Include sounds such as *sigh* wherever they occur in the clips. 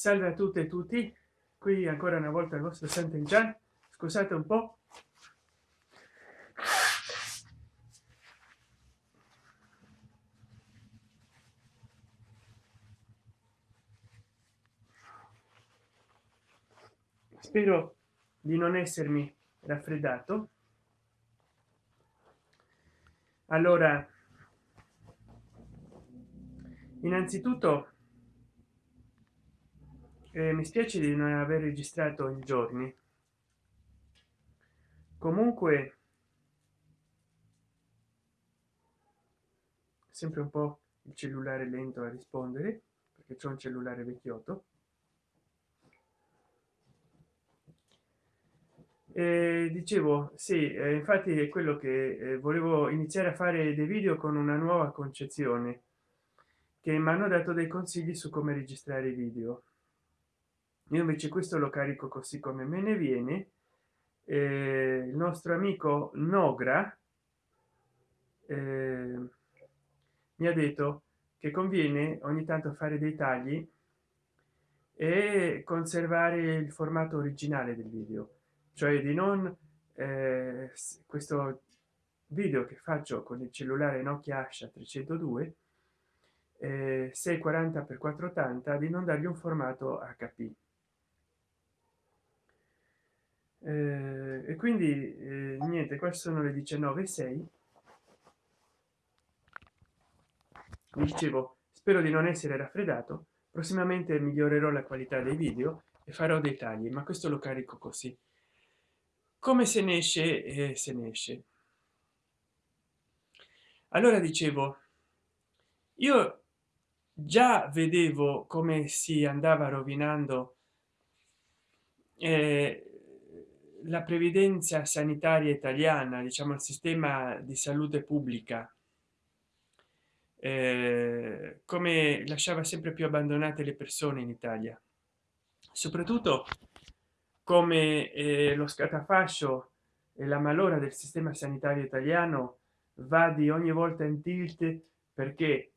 salve a tutte e tutti. Qui ancora una volta il vostro Sant'Enchan scusate un po' spero di non essermi raffreddato. Allora innanzitutto eh, mi spiace di non aver registrato in giorni. Comunque sempre un po il cellulare lento a rispondere perché c'è un cellulare vecchiotto. E dicevo sì eh, infatti è quello che eh, volevo iniziare a fare dei video con una nuova concezione che mi hanno dato dei consigli su come registrare i video. Io invece questo lo carico così come me ne viene. Eh, il nostro amico nogra eh, mi ha detto che conviene ogni tanto fare dei tagli e conservare il formato originale del video. Cioè di non eh, questo video che faccio con il cellulare nokia asha 302 eh, 640 x 480 di non dargli un formato hp eh, e quindi eh, niente qua sono le 19 6 dicevo spero di non essere raffreddato. Prossimamente migliorerò la qualità dei video e farò dei tagli ma questo lo carico così. Come se ne esce e se ne esce. Allora dicevo io già vedevo come si andava rovinando eh, la previdenza sanitaria italiana diciamo il sistema di salute pubblica eh, come lasciava sempre più abbandonate le persone in italia. Soprattutto come eh, lo scatafascio e la malora del sistema sanitario italiano va di ogni volta in tilt perché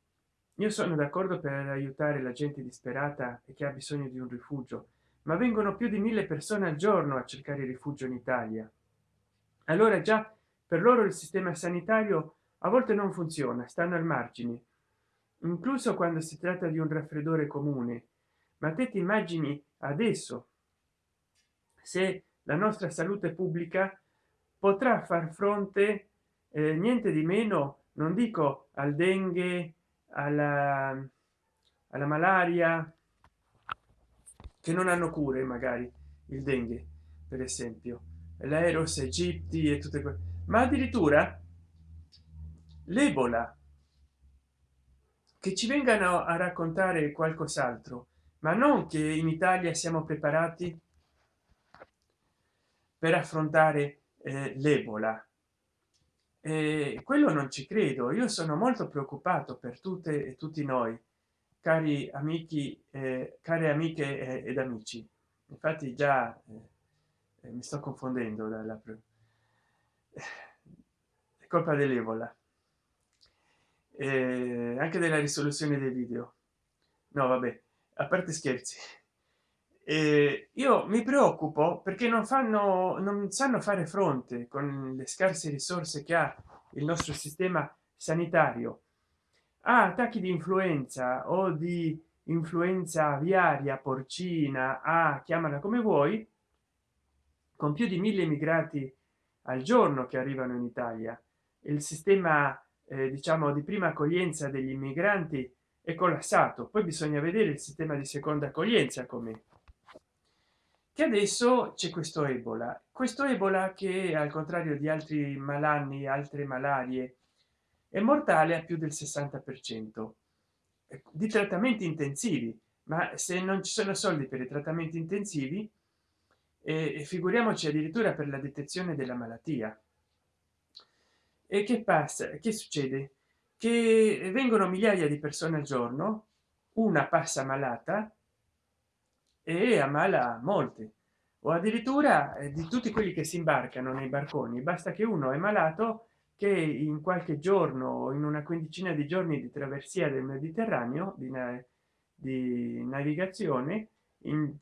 io sono d'accordo per aiutare la gente disperata e che ha bisogno di un rifugio ma vengono più di mille persone al giorno a cercare rifugio in italia. Allora già per loro il sistema sanitario a volte non funziona stanno al margine incluso quando si tratta di un raffreddore comune. Ma te ti immagini adesso se la nostra salute pubblica potrà far fronte eh, niente di meno non dico al dengue alla, alla malaria che non hanno cure magari il dengue per esempio. L'aeros egipti e tutte quelle ma addirittura l'ebola. Che ci vengano a raccontare qualcos'altro ma non che in italia siamo preparati per affrontare eh, l'ebola e quello non ci credo. Io sono molto preoccupato per tutte e tutti noi cari amici eh, care amiche eh, ed amici. Infatti già eh, mi sto confondendo dalla è colpa dell'evola eh, anche della risoluzione dei video. No vabbè a parte scherzi eh, io mi preoccupo perché non fanno non sanno fare fronte con le scarse risorse che ha il nostro sistema sanitario. A attacchi di influenza o di influenza aviaria porcina a chiamala come vuoi con più di mille immigrati al giorno che arrivano in italia. Il sistema eh, diciamo di prima accoglienza degli immigranti è collassato. Poi bisogna vedere il sistema di seconda accoglienza come che adesso c'è questo ebola. Questo ebola che al contrario di altri malanni altre malarie è mortale a più del 60 per cento di trattamenti intensivi. Ma se non ci sono soldi per i trattamenti intensivi e figuriamoci addirittura per la detezione della malattia. E che passa che succede? Che vengono migliaia di persone al giorno una passa malata e ammala molte o addirittura eh, di tutti quelli che si imbarcano nei barconi basta che uno è malato che in qualche giorno in una quindicina di giorni di traversia del mediterraneo di, di navigazione in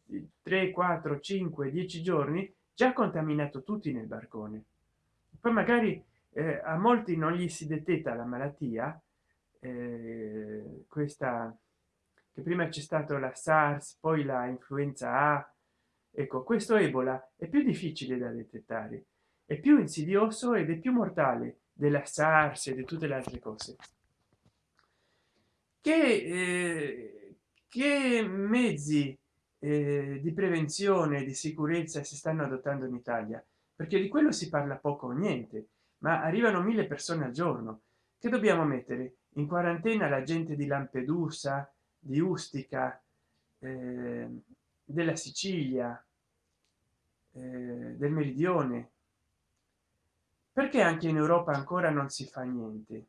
3 4 5 10 giorni già contaminato tutti nel barcone. Poi magari eh, a molti non gli si detetta la malattia eh, questa che prima c'è stato la sars poi la influenza a. Ecco questo ebola è più difficile da detettare è più insidioso ed è più mortale della sars e di tutte le altre cose. Che, eh, che mezzi eh, di prevenzione di sicurezza si stanno adottando in italia? Perché di quello si parla poco o niente ma arrivano mille persone al giorno. Che dobbiamo mettere? In quarantena la gente di lampedusa di ustica eh, della sicilia eh, del meridione. Perché anche in europa ancora non si fa niente?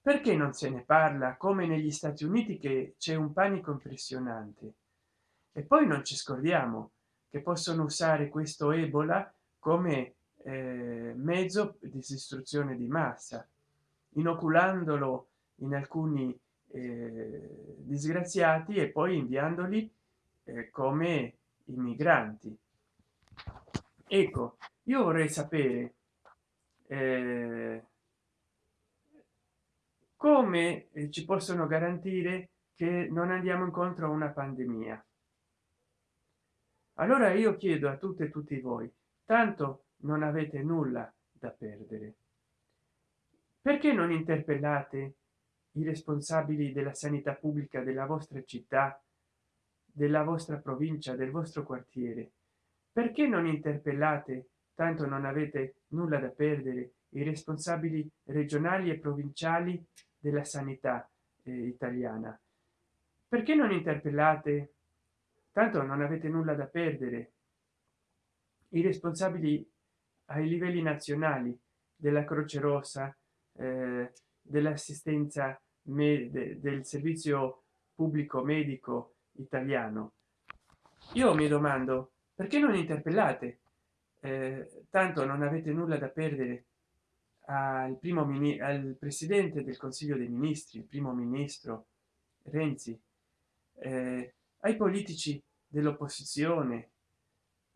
Perché non se ne parla come negli stati uniti che c'è un panico impressionante? E poi non ci scordiamo che possono usare questo ebola come eh, mezzo di distruzione di massa inoculandolo in alcuni eh, disgraziati e poi inviandoli eh, come immigranti. Ecco io vorrei sapere eh, come eh, ci possono garantire che non andiamo incontro a una pandemia? Allora io chiedo a tutte e tutti voi tanto non avete nulla da perdere. Perché non interpellate i responsabili della sanità pubblica della vostra città della vostra provincia del vostro quartiere. Perché non interpellate tanto non avete nulla da perdere i responsabili regionali e provinciali della sanità eh, italiana? Perché non interpellate tanto non avete nulla da perdere i responsabili ai livelli nazionali della croce rossa eh, dell'assistenza del servizio pubblico medico italiano. Io mi domando perché non interpellate? Eh, tanto non avete nulla da perdere al primo ministro al presidente del consiglio dei ministri il primo ministro renzi eh, ai politici dell'opposizione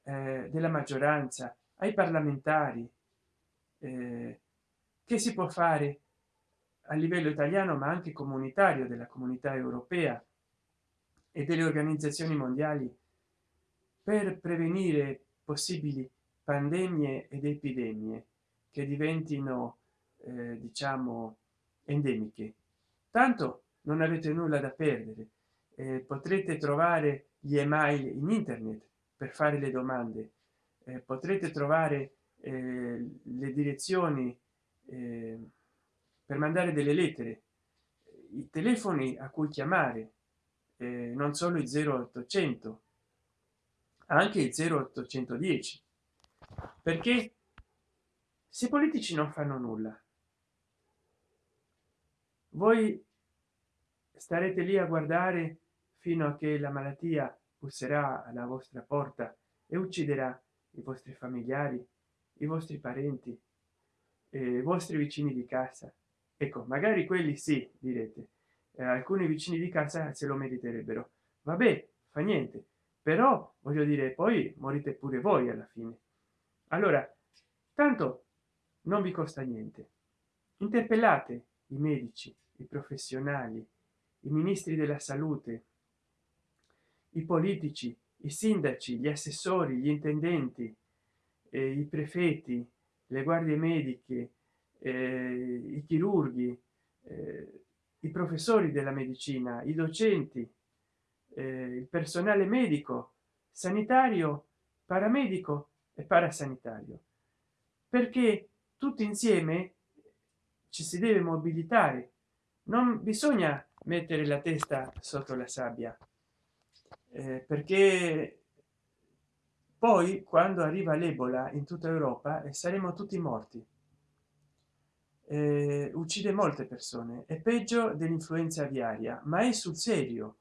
eh, della maggioranza ai parlamentari eh, che si può fare a livello italiano ma anche comunitario della comunità europea e delle organizzazioni mondiali per prevenire possibili pandemie ed epidemie che diventino eh, diciamo endemiche. Tanto non avete nulla da perdere eh, potrete trovare gli email in internet per fare le domande eh, potrete trovare eh, le direzioni eh, per mandare delle lettere. I telefoni a cui chiamare eh, non solo il 0800 anche il 0810 perché se i politici non fanno nulla voi starete lì a guardare fino a che la malattia busserà alla vostra porta e ucciderà i vostri familiari i vostri parenti i vostri vicini di casa ecco magari quelli sì direte. Eh, alcuni vicini di casa se lo meriterebbero. Vabbè fa niente. Però voglio dire poi morite pure voi alla fine. Allora tanto non vi costa niente. Interpellate i medici i professionali i ministri della salute i politici i sindaci gli assessori gli intendenti eh, i prefetti le guardie mediche eh, i chirurghi eh, i professori della medicina i docenti eh, il personale medico sanitario paramedico e parasanitario. Perché tutti insieme ci si deve mobilitare. Non bisogna mettere la testa sotto la sabbia eh, perché poi quando arriva l'ebola in tutta europa e saremo tutti morti eh, uccide molte persone è peggio dell'influenza aviaria ma è sul serio.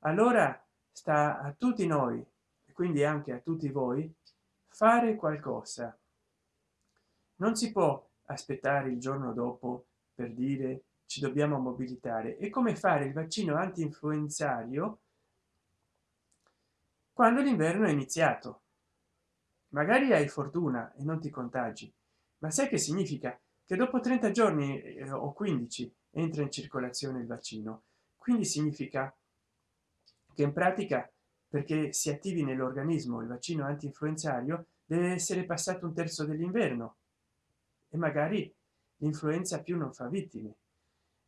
Allora sta a tutti noi quindi anche a tutti voi fare qualcosa. Non si può aspettare il giorno dopo per dire ci dobbiamo mobilitare. E come fare il vaccino anti-influenzario quando l'inverno è iniziato. Magari hai fortuna e non ti contagi ma sai che significa che dopo 30 giorni eh, o 15 entra in circolazione il vaccino. Quindi significa che in pratica perché si attivi nell'organismo il vaccino anti-influenzario deve essere passato un terzo dell'inverno e magari l'influenza più non fa vittime.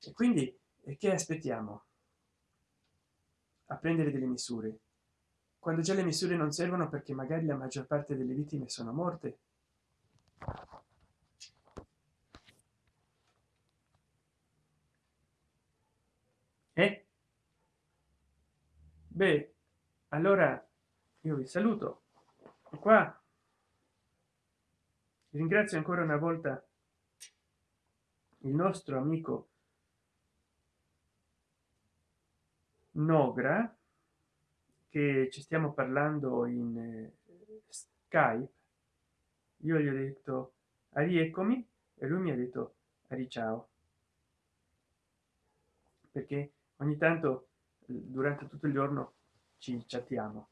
E quindi che aspettiamo? A prendere delle misure. Quando già le misure non servono perché magari la maggior parte delle vittime sono morte eh? Beh allora io vi saluto. Qua ringrazio ancora una volta il nostro amico nogra che ci stiamo parlando in eh, skype. Io gli ho detto rieccomi e lui mi ha detto ari ciao perché ogni tanto durante tutto il giorno ci chattiamo.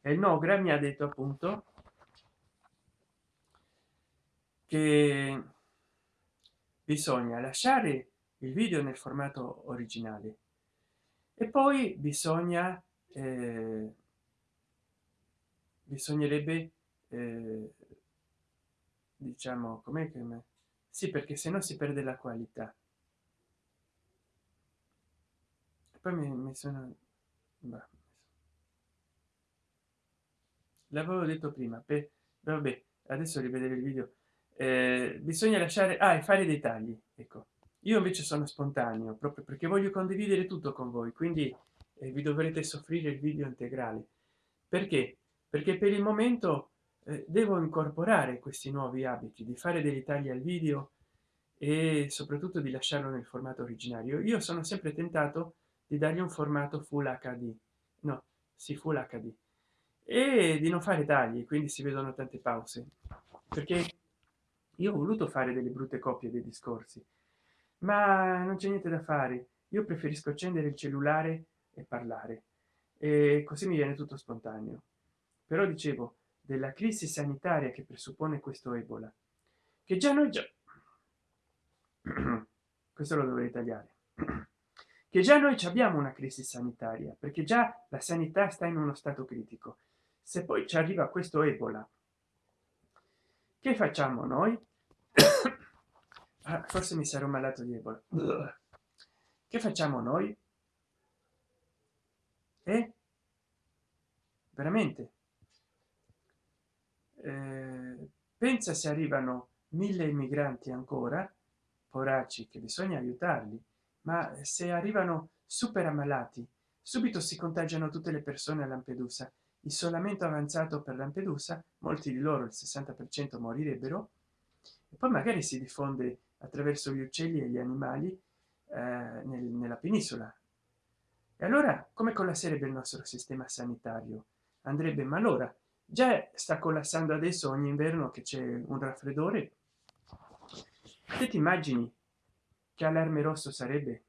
E il nogra mi ha detto appunto che bisogna lasciare il video nel formato originale e poi bisogna eh, bisognerebbe eh, diciamo come che sì perché se no si perde la qualità poi mi, mi sono l'avevo detto prima per vabbè adesso rivedere il video. Eh, bisogna lasciare ah, e fare dei tagli ecco. Io invece sono spontaneo proprio perché voglio condividere tutto con voi quindi eh, vi dovrete soffrire il video integrale. Perché? Perché per il momento eh, devo incorporare questi nuovi abiti di fare dei tagli al video e soprattutto di lasciarlo nel formato originario. Io sono sempre tentato di dargli un formato full hd no si full hd e di non fare tagli quindi si vedono tante pause. Perché io ho voluto fare delle brutte copie dei discorsi ma non c'è niente da fare. Io preferisco accendere il cellulare e parlare. E così mi viene tutto spontaneo. Però dicevo della crisi sanitaria che presuppone questo ebola che già noi già *clears throat* questo lo dovrei tagliare *clears throat* che già noi abbiamo una crisi sanitaria perché già la sanità sta in uno stato critico. Se poi ci arriva questo ebola che facciamo noi? *coughs* Ah, forse mi sarò malato di ebola. Che facciamo noi? E veramente? Eh, pensa se arrivano mille immigranti ancora poracci che bisogna aiutarli ma se arrivano super ammalati subito si contagiano tutte le persone a lampedusa. Isolamento avanzato per lampedusa molti di loro il 60 per cento morirebbero. E poi magari si diffonde attraverso gli uccelli e gli animali eh, nel, nella penisola. E allora come collasserebbe il nostro sistema sanitario? Andrebbe ma allora già sta collassando adesso ogni inverno che c'è un raffreddore? Te ti immagini che allarme rosso sarebbe?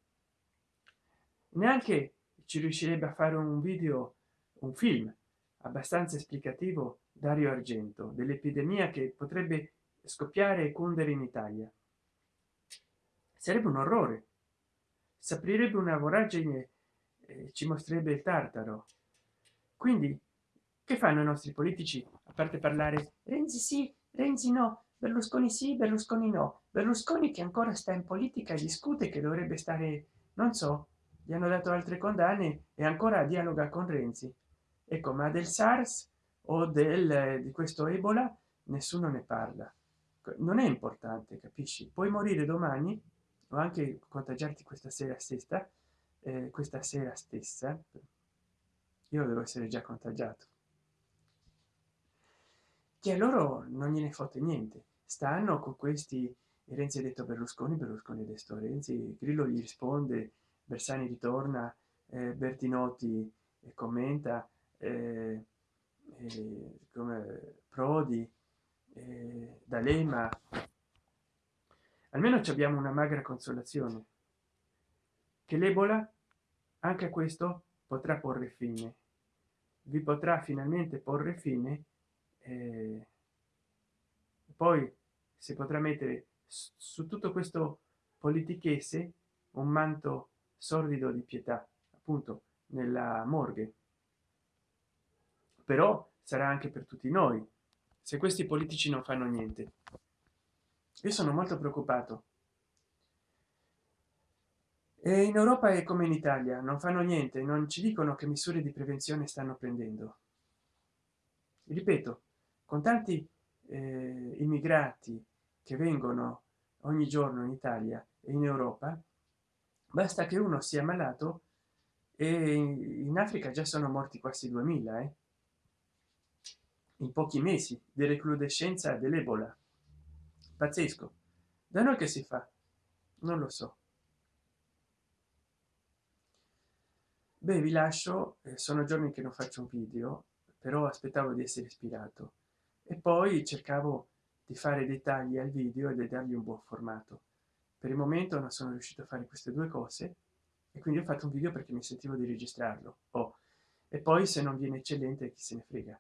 Neanche ci riuscirebbe a fare un video un film abbastanza esplicativo dario argento dell'epidemia che potrebbe scoppiare e cundere in italia. Sarebbe un orrore. S'aprirebbe una voragine e ci mostrerebbe il tartaro. Quindi che fanno i nostri politici a parte parlare renzi sì renzi no berlusconi sì berlusconi no. Berlusconi che ancora sta in politica discute che dovrebbe stare non so gli hanno dato altre condanne e ancora dialoga con renzi. Ecco ma del sars o del di questo ebola nessuno ne parla. Non è importante capisci? Puoi morire domani o anche contagiarti questa sera stessa eh, questa sera stessa. Io devo essere già contagiato. Che a loro non gliene fotte niente stanno con questi renzi ha detto berlusconi berlusconi detto renzi grillo gli risponde bersani ritorna eh, bertinotti e commenta eh, eh, come prodi eh, d'alema. Almeno ci abbiamo una magra consolazione. Che l'ebola anche a questo potrà porre fine. Vi potrà finalmente porre fine eh, poi si potrà mettere su tutto questo politichese un manto sordido di pietà appunto nella morgue. Però sarà anche per tutti noi se questi politici non fanno niente. Io sono molto preoccupato. E in europa è come in italia non fanno niente non ci dicono che misure di prevenzione stanno prendendo. Ripeto con tanti eh, immigrati che vengono ogni giorno in italia e in europa basta che uno sia malato e in africa già sono morti quasi 2000 eh? in pochi mesi di recrudescenza dell'ebola. Pazzesco. Da noi che si fa? Non lo so. Beh vi lascio eh, sono giorni che non faccio un video però aspettavo di essere ispirato. E poi cercavo di fare dei tagli al video e di dargli un buon formato. Per il momento non sono riuscito a fare queste due cose e quindi ho fatto un video perché mi sentivo di registrarlo. Oh. e poi se non viene eccellente chi se ne frega.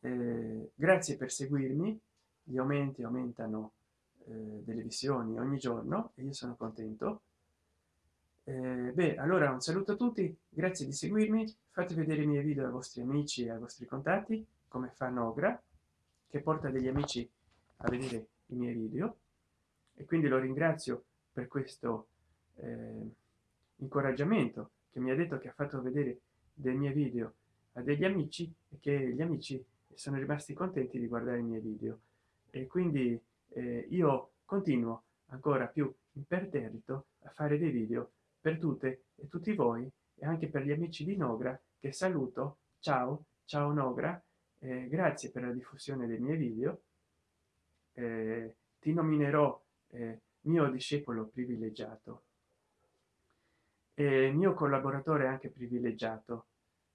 Eh, grazie per seguirmi. Gli aumenti aumentano eh, delle visioni ogni giorno e io sono contento. Eh, beh allora un saluto a tutti. Grazie di seguirmi. Fate vedere i miei video ai vostri amici e ai vostri contatti come fa Nogra che porta degli amici a vedere i miei video. E quindi lo ringrazio per questo eh, incoraggiamento che mi ha detto che ha fatto vedere dei miei video a degli amici e che gli amici sono rimasti contenti di guardare i miei video. E quindi eh, io continuo ancora più imperterrito a fare dei video per tutte e tutti voi e anche per gli amici di Nogra che saluto. Ciao ciao Nogra eh, grazie per la diffusione dei miei video eh, ti nominerò eh, mio discepolo privilegiato. E mio collaboratore anche privilegiato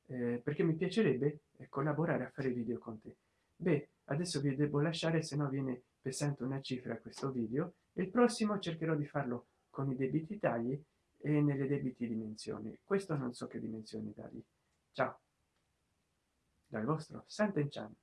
eh, perché mi piacerebbe eh, collaborare a fare video con te. Beh adesso vi devo lasciare se no viene pesante una cifra questo video. Il prossimo cercherò di farlo con i debiti tagli e nelle debiti dimensioni. Questo non so che dimensioni dargli ciao. Dal vostro Sant'Enchan